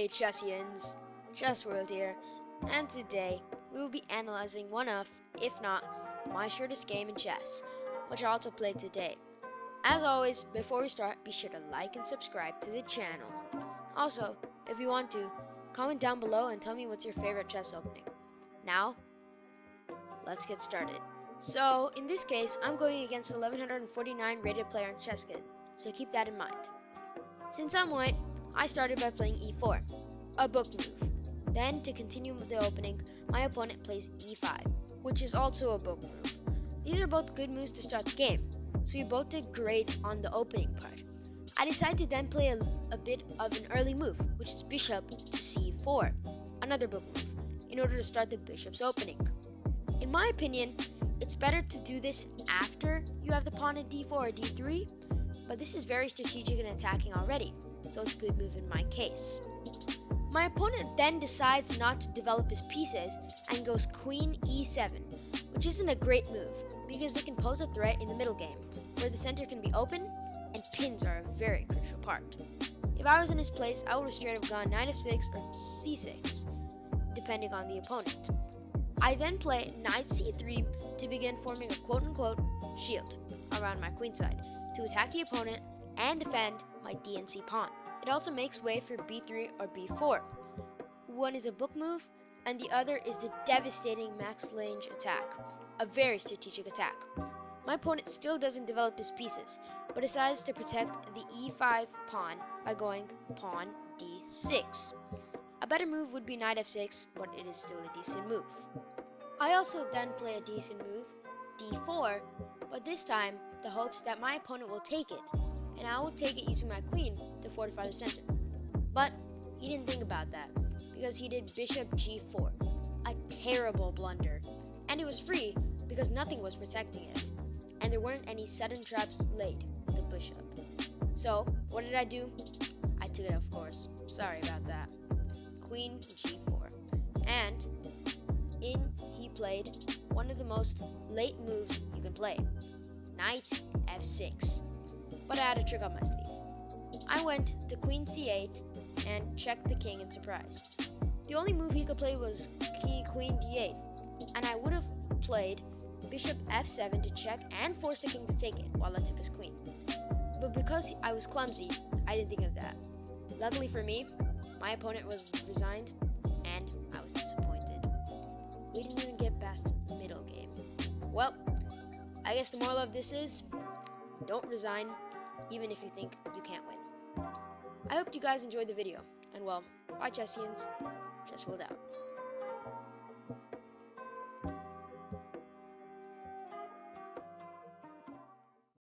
Hey Chessians, Chess World here, and today we will be analyzing one of, if not, my shortest game in chess, which I also played today. As always, before we start, be sure to like and subscribe to the channel. Also, if you want to, comment down below and tell me what's your favorite chess opening. Now, let's get started. So, in this case, I'm going against 1149 rated player in ChessKid, so keep that in mind. Since I'm white, I started by playing e4, a book move. Then, to continue the opening, my opponent plays e5, which is also a book move. These are both good moves to start the game, so we both did great on the opening part. I decided to then play a, a bit of an early move, which is bishop to c4, another book move, in order to start the bishop's opening. In my opinion, it's better to do this after you have the pawn at d4 or d3, but this is very strategic and attacking already, so it's a good move in my case. My opponent then decides not to develop his pieces and goes queen e7, which isn't a great move because it can pose a threat in the middle game, where the center can be open and pins are a very crucial part. If I was in his place, I would have straight have gone knight f6 or c6, depending on the opponent. I then play knight c3 to begin forming a quote-unquote shield around my queenside to attack the opponent and defend my DNC pawn. It also makes way for b3 or b4. One is a book move, and the other is the devastating Max Lange attack, a very strategic attack. My opponent still doesn't develop his pieces, but decides to protect the e5 pawn by going pawn d6. A better move would be knight f6, but it is still a decent move. I also then play a decent move, d4, but this time the hopes that my opponent will take it, and I will take it using my queen to fortify the center. But he didn't think about that, because he did bishop g4, a terrible blunder, and it was free because nothing was protecting it, and there weren't any sudden traps laid with the bishop. So, what did I do? I took it, of course. Sorry about that. Queen g4. And in he played one of the most late moves you can play knight f6. But I had a trick up my sleeve. I went to queen c8 and checked the king in surprise. The only move he could play was key queen d8, and I would have played bishop f7 to check and force the king to take it while I took his queen. But because I was clumsy, I didn't think of that. Luckily for me, my opponent was resigned, and I was disappointed. We didn't even get past game. Well, I guess the moral of this is don't resign, even if you think you can't win. I hope you guys enjoyed the video, and well, bye Chessians, Chess World out.